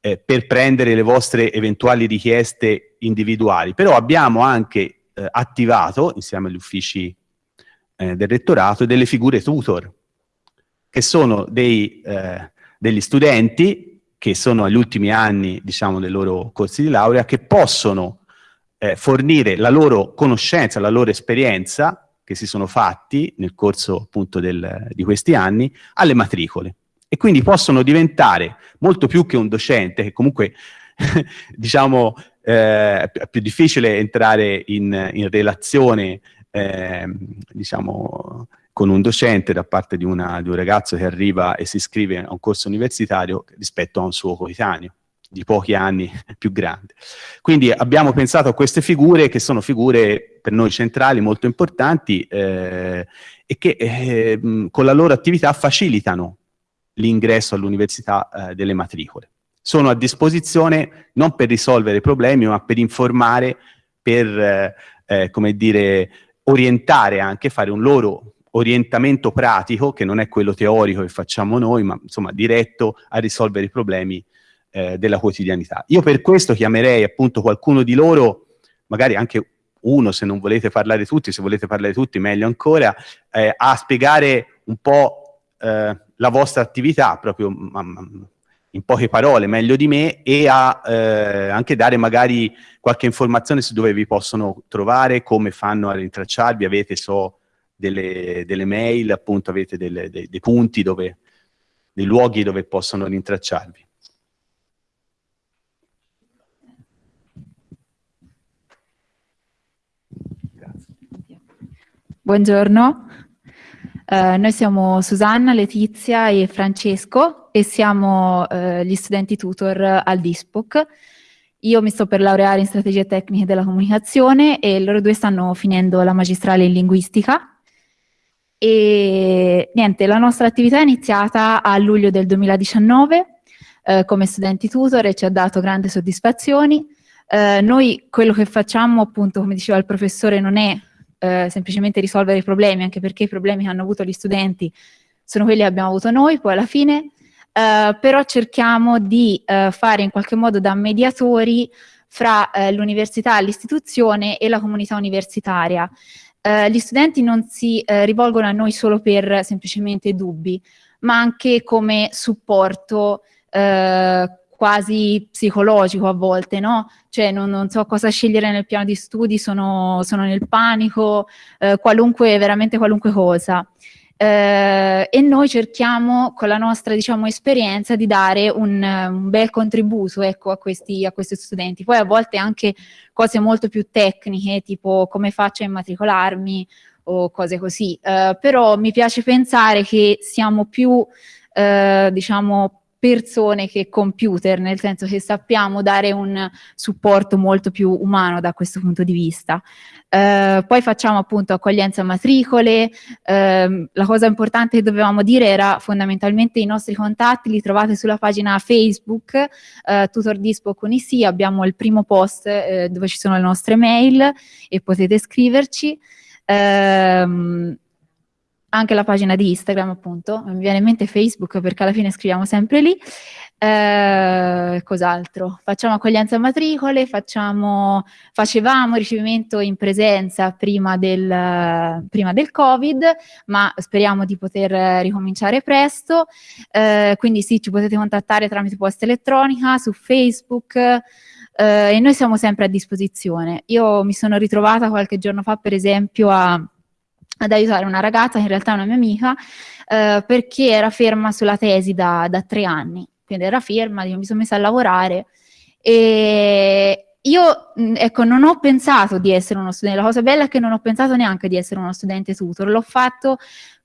eh, per prendere le vostre eventuali richieste individuali, però abbiamo anche attivato, insieme agli uffici del rettorato, delle figure tutor, che sono dei, degli studenti che sono agli ultimi anni diciamo, dei loro corsi di laurea, che possono eh, fornire la loro conoscenza, la loro esperienza che si sono fatti nel corso appunto del, di questi anni alle matricole. E quindi possono diventare molto più che un docente che comunque diciamo eh, è più difficile entrare in, in relazione eh, diciamo con un docente da parte di, una, di un ragazzo che arriva e si iscrive a un corso universitario rispetto a un suo coetaneo di pochi anni più grande. Quindi abbiamo pensato a queste figure che sono figure per noi centrali molto importanti eh, e che eh, con la loro attività facilitano l'ingresso all'università eh, delle matricole. Sono a disposizione non per risolvere problemi ma per informare, per eh, eh, come dire, orientare anche, fare un loro orientamento pratico, che non è quello teorico che facciamo noi, ma insomma diretto a risolvere i problemi eh, della quotidianità. Io per questo chiamerei appunto qualcuno di loro, magari anche uno se non volete parlare tutti, se volete parlare tutti meglio ancora, eh, a spiegare un po' eh, la vostra attività, proprio in poche parole, meglio di me, e a eh, anche dare magari qualche informazione su dove vi possono trovare, come fanno a rintracciarvi, avete so delle, delle mail, appunto avete delle, dei, dei punti dove, dei luoghi dove possono rintracciarvi. Buongiorno, eh, noi siamo Susanna, Letizia e Francesco e siamo eh, gli studenti tutor al DISPOC io mi sto per laureare in strategie tecniche della comunicazione e loro due stanno finendo la magistrale in linguistica. E niente, la nostra attività è iniziata a luglio del 2019 eh, come studenti tutor e ci ha dato grandi soddisfazioni. Eh, noi quello che facciamo, appunto, come diceva il professore, non è eh, semplicemente risolvere i problemi, anche perché i problemi che hanno avuto gli studenti sono quelli che abbiamo avuto noi, poi alla fine Uh, però cerchiamo di uh, fare in qualche modo da mediatori fra uh, l'università, l'istituzione e la comunità universitaria. Gli studenti non si rivolgono a noi solo per semplicemente dubbi, ma anche come supporto quasi psicologico a volte, no? Cioè non, non, so cosa scegliere nel piano di studi, sono, sono nel panico, qualunque, veramente qualunque cosa eh, e noi cerchiamo con la nostra diciamo, esperienza di dare un, un bel contributo ecco, a, questi, a, questi, studenti. Poi a volte anche cose molto più tecniche, tipo come faccio a immatricolarmi o cose così, eh, però mi piace pensare che siamo più, eh, diciamo, persone che computer, nel senso che sappiamo dare un supporto molto più umano da questo punto di vista. Eh, poi facciamo appunto accoglienza matricole, eh, la cosa importante che dovevamo dire era fondamentalmente i nostri contatti li trovate sulla pagina Facebook, eh, Tutor Dispo con IC, abbiamo il primo post eh, dove ci sono le nostre mail e potete scriverci. Um, anche la pagina di Instagram appunto, mi viene in mente Facebook perché alla fine scriviamo sempre lì. Eh, cos'altro? Facciamo accoglienza matricole, facciamo, facevamo ricevimento in presenza prima del, prima del Covid, ma speriamo di poter ricominciare presto. Eh, quindi sì, ci potete contattare tramite posta elettronica, su Facebook, eh, e noi siamo sempre a disposizione. Io mi sono ritrovata qualche giorno fa, per esempio, a ad aiutare una ragazza, che in realtà è una mia amica, eh, perché era ferma sulla tesi da, da, tre anni, quindi era ferma, mi sono messa a lavorare e io, ecco, non ho pensato di essere uno studente, la cosa bella è che non ho pensato neanche di essere uno studente tutor, l'ho fatto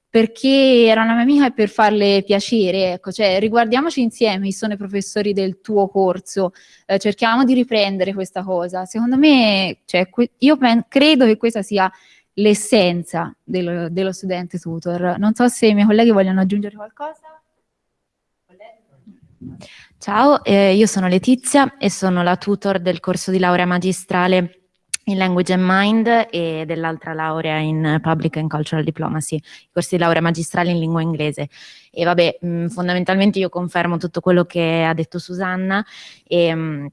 perché era una mia amica e per farle piacere, ecco, cioè riguardiamoci insieme chi sono i professori del tuo corso, eh, cerchiamo di riprendere questa cosa. Secondo me, cioè, io credo che questa sia l'essenza dello, dello, studente tutor. Non so se i miei colleghi vogliono aggiungere qualcosa. Ciao, eh, io sono Letizia e sono la tutor del corso di laurea magistrale in Language and Mind e dell'altra laurea in Public and Cultural Diplomacy, corsi di laurea magistrale in lingua inglese. E vabbè, mh, fondamentalmente io confermo tutto quello che ha detto Susanna e mh,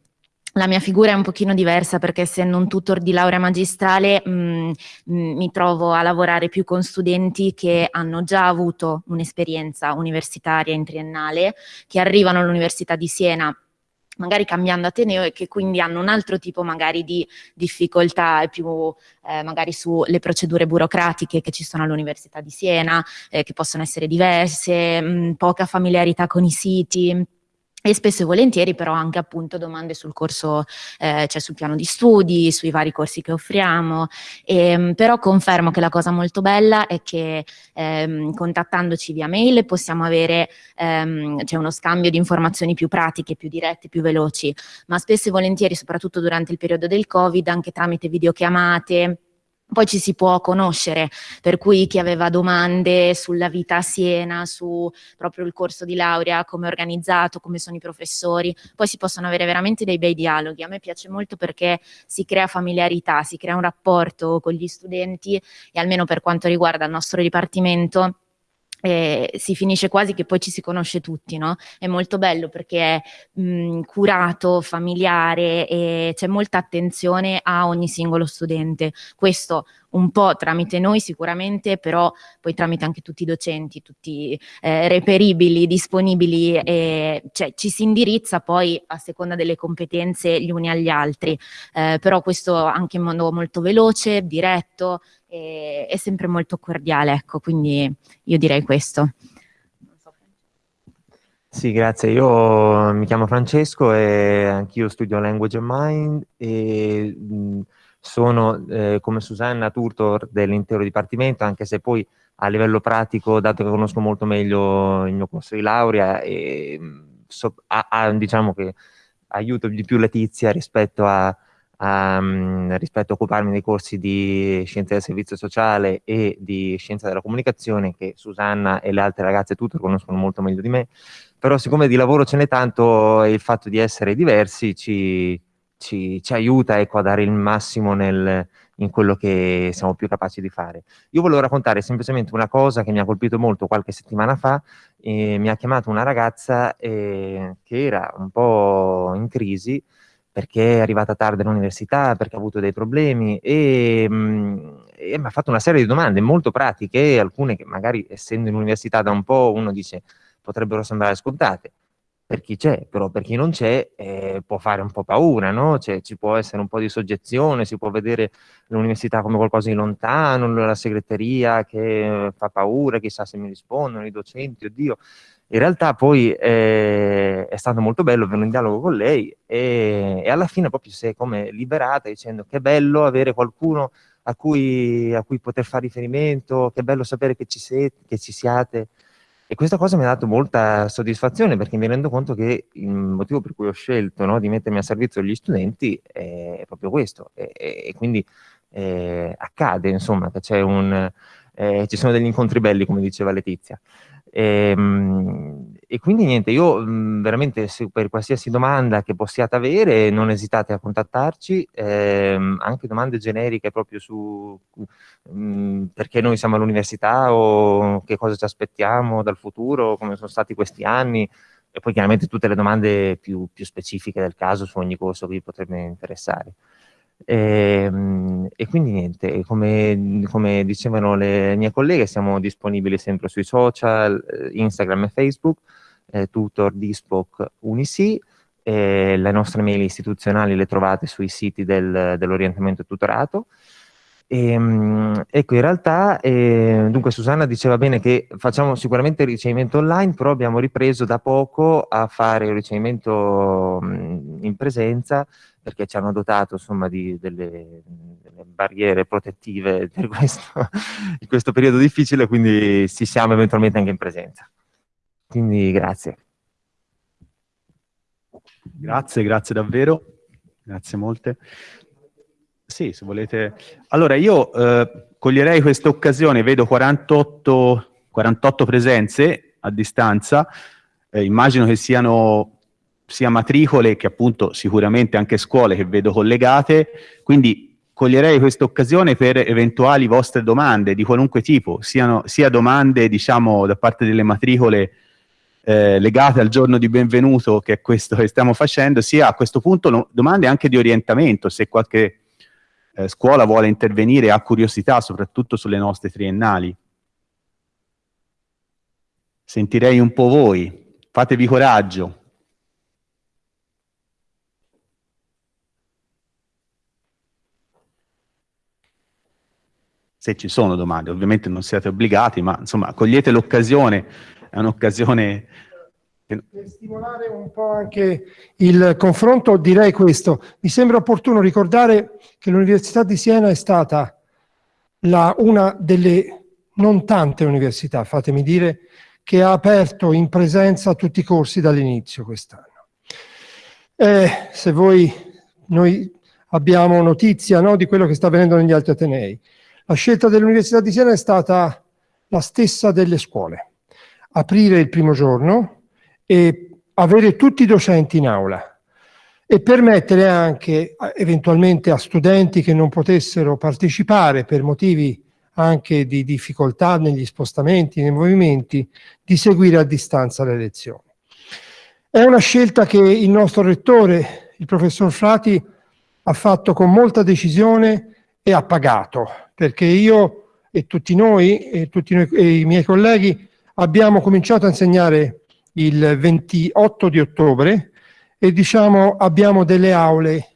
la mia figura è un pochino diversa perché essendo un tutor di laurea magistrale mh, mm, mh, mm, mi trovo a lavorare più con studenti che hanno già avuto un'esperienza universitaria in triennale, che arrivano all'Università di Siena magari cambiando Ateneo e che quindi hanno un altro tipo magari di difficoltà più eh, magari sulle procedure burocratiche che ci sono all'Università di Siena, eh, che possono essere diverse, mh, poca familiarità con i siti, e spesso e volentieri però anche appunto domande sul corso, eh, cioè sul piano di studi, sui vari corsi che offriamo, e, ehm, però confermo che la cosa molto bella è che ehm, contattandoci via mail possiamo avere ehm, cioè uno scambio di informazioni più pratiche, più dirette, più veloci, ma spesso e volentieri, soprattutto durante il periodo del Covid, anche tramite videochiamate, poi ci si può conoscere, per cui chi aveva domande sulla vita a Siena, su proprio il corso di laurea, come è organizzato, come sono i professori, poi si possono avere veramente dei bei dialoghi. A me piace molto perché si crea familiarità, si crea un rapporto con gli studenti e almeno per quanto riguarda il nostro dipartimento eh, si finisce quasi che poi ci si conosce tutti, no? È molto bello perché è mh, curato, familiare e c'è molta attenzione a ogni singolo studente. Questo un po' tramite noi sicuramente, però poi tramite anche tutti i docenti, tutti eh, reperibili, disponibili, e, cioè ci si indirizza poi a seconda delle competenze gli uni agli altri, eh, però questo anche in modo molto veloce, diretto, e, è sempre molto cordiale, ecco, quindi io direi questo. Sì, grazie. Io mi chiamo Francesco e anch'io studio Language and Mind e sono eh, come Susanna tutor dell'intero dipartimento, anche se poi a livello pratico, dato che conosco molto meglio il mio corso di laurea, e, so, a, a, diciamo che aiuto di più Letizia rispetto a, um, rispetto a occuparmi dei corsi di scienza del servizio sociale e di scienza della comunicazione che Susanna e le altre ragazze tutte conoscono molto meglio di me, però siccome di lavoro ce n'è tanto e il fatto di essere diversi ci, ci, ci aiuta ecco, a dare il massimo nel, in quello che siamo più capaci di fare. Io volevo raccontare semplicemente una cosa che mi ha colpito molto qualche settimana fa, eh, mi ha chiamato una ragazza eh, che era un po' in crisi perché è arrivata tardi all'università, perché ha avuto dei problemi e, mm, e mi ha fatto una serie di domande molto pratiche, alcune che magari essendo in università da un po' uno dice potrebbero sembrare scontate per chi c'è, però per chi non c'è eh, può fare un po' paura, no? Cioè, ci può essere un po' di soggezione, si può vedere l'università come qualcosa di lontano, la segreteria che fa paura, chissà se mi rispondono, i docenti, oddio. In realtà poi eh, è stato molto bello avere un dialogo con lei e, e, alla fine proprio si è come liberata dicendo che bello avere qualcuno a cui, a cui poter fare riferimento, che bello sapere che ci, siete, che ci siate, e questa cosa mi ha dato molta soddisfazione perché mi rendo conto che il motivo per cui ho scelto no, di mettermi a servizio degli studenti è proprio questo. E, e quindi eh, accade, insomma, che un, eh, ci sono degli incontri belli, come diceva Letizia. E, ehm, e quindi niente, io mh, veramente per qualsiasi domanda che possiate avere non esitate a contattarci, ehm, anche domande generiche proprio su mh, perché noi siamo all'università o che cosa ci aspettiamo dal futuro, come sono stati questi anni e poi chiaramente tutte le domande più, più specifiche del caso su ogni corso che vi potrebbe interessare. E, ehm, e, quindi niente, come, come, dicevano le mie colleghe, siamo disponibili sempre sui social, eh, Instagram e Facebook, eh, tutor, Dispoc, Unisi, eh, le nostre mail istituzionali le trovate sui siti del, dell'orientamento tutorato. E, ehm, ecco, in realtà, eh, dunque Susanna diceva bene che facciamo sicuramente il ricevimento online, però abbiamo ripreso da poco a fare il ricevimento mh, in presenza perché ci hanno dotato insomma, di, delle, delle, barriere protettive per questo, in questo periodo difficile, quindi ci siamo eventualmente anche in presenza. Quindi grazie. Grazie, grazie davvero, grazie molte. Sì, se volete. Allora, io eh, coglierei questa occasione, vedo 48, 48 presenze a distanza, eh, immagino che siano sia matricole che appunto sicuramente anche scuole che vedo collegate, quindi coglierei questa occasione per eventuali vostre domande di qualunque tipo, siano, sia domande diciamo da parte delle matricole eh, legate al giorno di benvenuto che è questo che stiamo facendo, sia a questo punto no, domande anche di orientamento, se qualche eh, scuola vuole intervenire, ha curiosità soprattutto sulle nostre triennali. Sentirei un po' voi, fatevi coraggio. Se ci sono domande, ovviamente non siete obbligati, ma insomma cogliete l'occasione, è un'occasione... Per stimolare un po' anche il confronto direi questo, mi sembra opportuno ricordare che l'Università di Siena è stata la, una delle non tante università, fatemi dire, che ha aperto in presenza tutti i corsi dall'inizio quest'anno. Eh, se voi, noi abbiamo notizia no, di quello che sta avvenendo negli altri Atenei, la scelta dell'Università di Siena è stata la stessa delle scuole. Aprire il primo giorno e avere tutti i docenti in aula e permettere anche eventualmente a studenti che non potessero partecipare per motivi anche di difficoltà negli spostamenti, nei movimenti, di seguire a distanza le lezioni. È una scelta che il nostro rettore, il professor Frati, ha fatto con molta decisione e ha pagato, perché io e tutti noi e tutti noi, e i miei colleghi abbiamo cominciato a insegnare il 28 di ottobre e diciamo abbiamo delle aule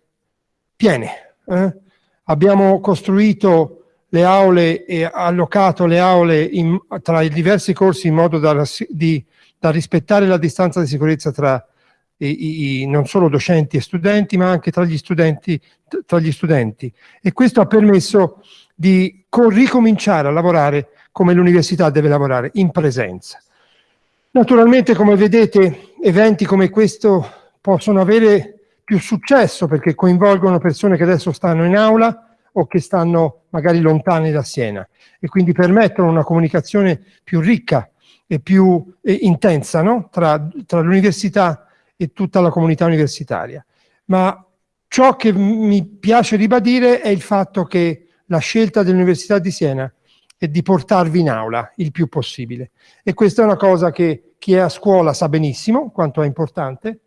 piene. Eh? Abbiamo costruito le aule e allocato le aule in, tra i diversi corsi in modo da, di, da rispettare la distanza di sicurezza tra i, i, non solo docenti e studenti, ma anche tra gli studenti, tra gli studenti. E questo ha permesso di ricominciare a lavorare come l'università deve lavorare, in presenza. Naturalmente, come vedete, eventi come questo possono avere più successo perché coinvolgono persone che adesso stanno in aula o che stanno magari lontani da Siena e quindi permettono una comunicazione più ricca e più eh, intensa no? tra, tra l'università e tutta la comunità universitaria. Ma ciò che mi piace ribadire è il fatto che la scelta dell'Università di Siena è di portarvi in aula il più possibile. E questa è una cosa che chi è a scuola sa benissimo quanto è importante,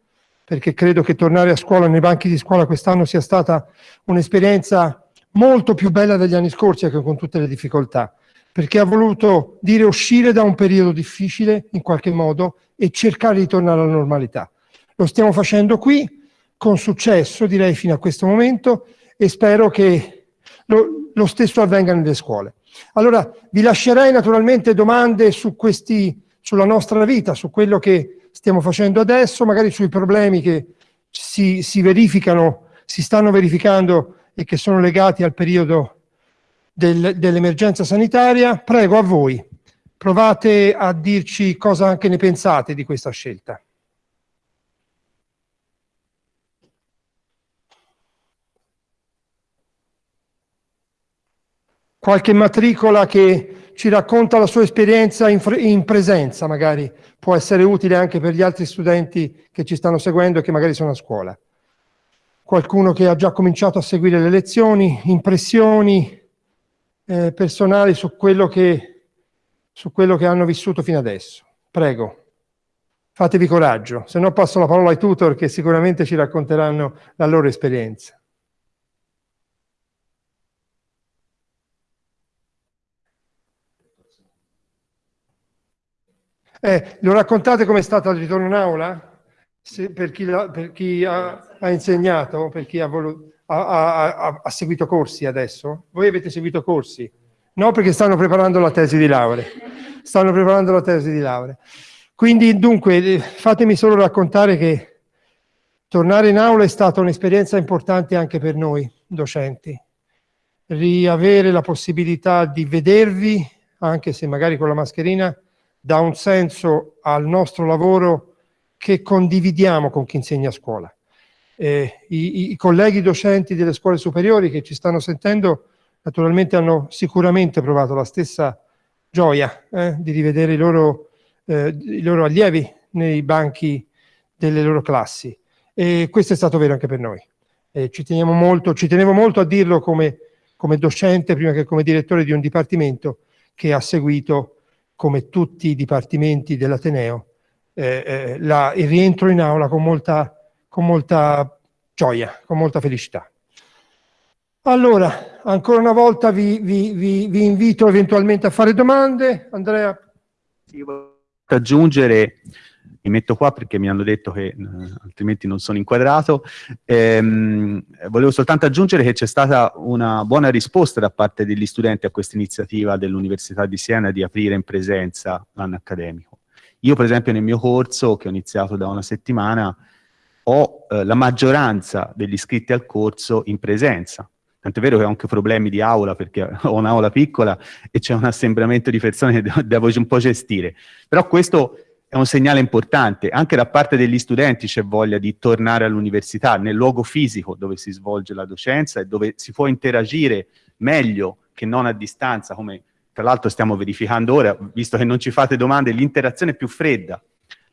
perché credo che tornare a scuola nei banchi di scuola quest'anno sia stata un'esperienza molto più bella degli anni scorsi, anche con tutte le difficoltà, perché ha voluto dire uscire da un periodo difficile in qualche modo e cercare di tornare alla normalità. Lo stiamo facendo qui, con successo direi fino a questo momento, e spero che lo, lo stesso avvenga nelle scuole. Allora vi lascerei naturalmente domande su questi, sulla nostra vita, su quello che stiamo facendo adesso, magari sui problemi che si, si verificano, si stanno verificando e che sono legati al periodo del, dell'emergenza sanitaria. Prego a voi, provate a dirci cosa anche ne pensate di questa scelta. Qualche matricola che ci racconta la sua esperienza in, in, presenza, magari può essere utile anche per gli altri studenti che ci stanno seguendo e che magari sono a scuola. Qualcuno che ha già cominciato a seguire le lezioni, impressioni eh, personali su quello, che, su quello che hanno vissuto fino adesso. Prego, fatevi coraggio, se no passo la parola ai tutor che sicuramente ci racconteranno la loro esperienza. Eh, lo raccontate com'è stato il ritorno in aula? Se, per chi, per chi ha, ha, insegnato, per chi ha, voluto, ha, ha, seguito corsi adesso? Voi avete seguito corsi? No, perché stanno preparando la tesi di laurea. Stanno preparando la tesi di laurea. Quindi, dunque, eh, fatemi solo raccontare che tornare in aula è stata un'esperienza importante anche per noi docenti. Riavere la possibilità di vedervi, anche se magari con la mascherina, dà un senso al nostro lavoro che condividiamo con chi insegna a scuola. Eh, i, i, colleghi docenti delle scuole superiori che ci stanno sentendo naturalmente hanno sicuramente provato la stessa gioia eh, di rivedere i loro, eh, i loro allievi nei banchi delle loro classi e questo è stato vero anche per noi. ci, molto, ci tenevo molto a dirlo come, come docente prima che come direttore di un dipartimento che ha seguito come tutti i dipartimenti dell'Ateneo, eh, eh, la, il rientro in aula con molta, con molta gioia, con molta felicità. Allora, ancora una volta vi, vi, vi, vi invito eventualmente a fare domande. Andrea? Sì, aggiungere mi metto qua perché mi hanno detto che eh, altrimenti non sono inquadrato. Ehm, volevo soltanto aggiungere che c'è stata una buona risposta da parte degli studenti a questa iniziativa dell'Università di Siena di aprire in presenza l'anno accademico. Io per esempio nel mio corso, che ho iniziato da una settimana, ho eh, la maggioranza degli iscritti al corso in presenza. Tant'è vero che ho anche problemi di aula perché ho un'aula piccola e c'è un assembramento di persone che devo un po' gestire. Però questo è un segnale importante, anche da parte degli studenti c'è voglia di tornare all'università, nel luogo fisico dove si svolge la docenza e dove si può interagire meglio che non a distanza, come tra l'altro stiamo verificando ora, visto che non ci fate domande, l'interazione è più fredda,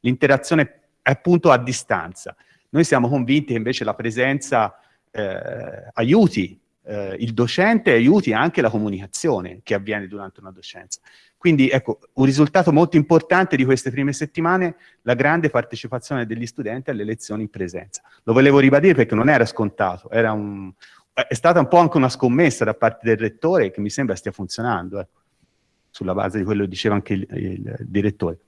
l'interazione è appunto a distanza. Noi siamo convinti che invece la presenza eh, aiuti eh, il docente aiuti anche la comunicazione che avviene durante una docenza. Quindi ecco, un risultato molto importante di queste prime settimane, la grande partecipazione degli studenti alle lezioni in presenza. Lo volevo ribadire perché non era scontato, era un, è stata un po' anche una scommessa da parte del rettore che mi sembra stia funzionando, ecco, sulla base di quello che diceva anche il, il direttore.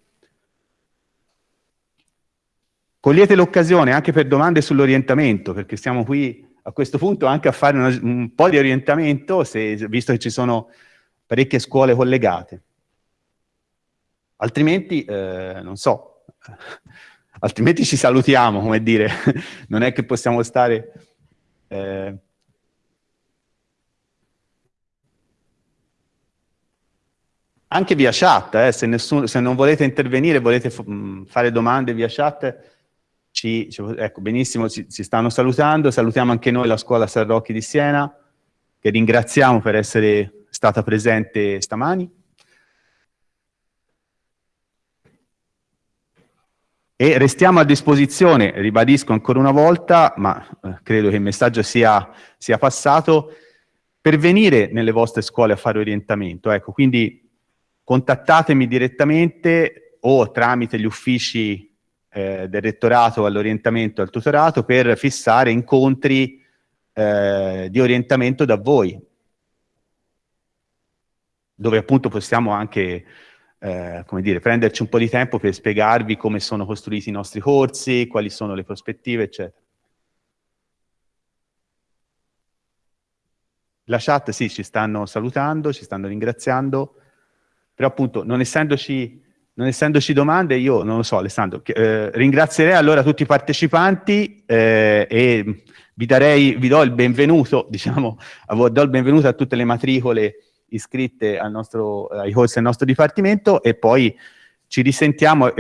Cogliete l'occasione anche per domande sull'orientamento, perché siamo qui a questo punto anche a fare una, un po' di orientamento, se, visto che ci sono parecchie scuole collegate. Altrimenti, eh, non so, altrimenti ci salutiamo, come dire, non è che possiamo stare... Eh, anche via chat, eh, se, nessuno, se, non volete intervenire, volete fare domande via chat, ci, ci- ecco, benissimo, si, si stanno salutando, salutiamo anche noi la scuola San Rocchi di Siena, che ringraziamo per essere stata presente stamani. E restiamo a disposizione, ribadisco ancora una volta, ma eh, credo che il messaggio sia, sia passato, per venire nelle vostre scuole a fare orientamento. Ecco, quindi contattatemi direttamente o tramite gli uffici eh, del rettorato all'orientamento e al tutorato per fissare incontri eh, di orientamento da voi, dove appunto possiamo anche eh, come dire, prenderci un po' di tempo per spiegarvi come sono costruiti i nostri corsi, quali sono le prospettive, eccetera. La chat sì, ci stanno salutando, ci stanno ringraziando, però appunto non essendoci, non essendoci domande io non lo so Alessandro, eh, ringrazierei allora tutti i partecipanti eh, e vi, darei, vi do il benvenuto, diciamo, a do il benvenuto a tutte le matricole iscritte al nostro, ai corsi del nostro dipartimento e poi ci risentiamo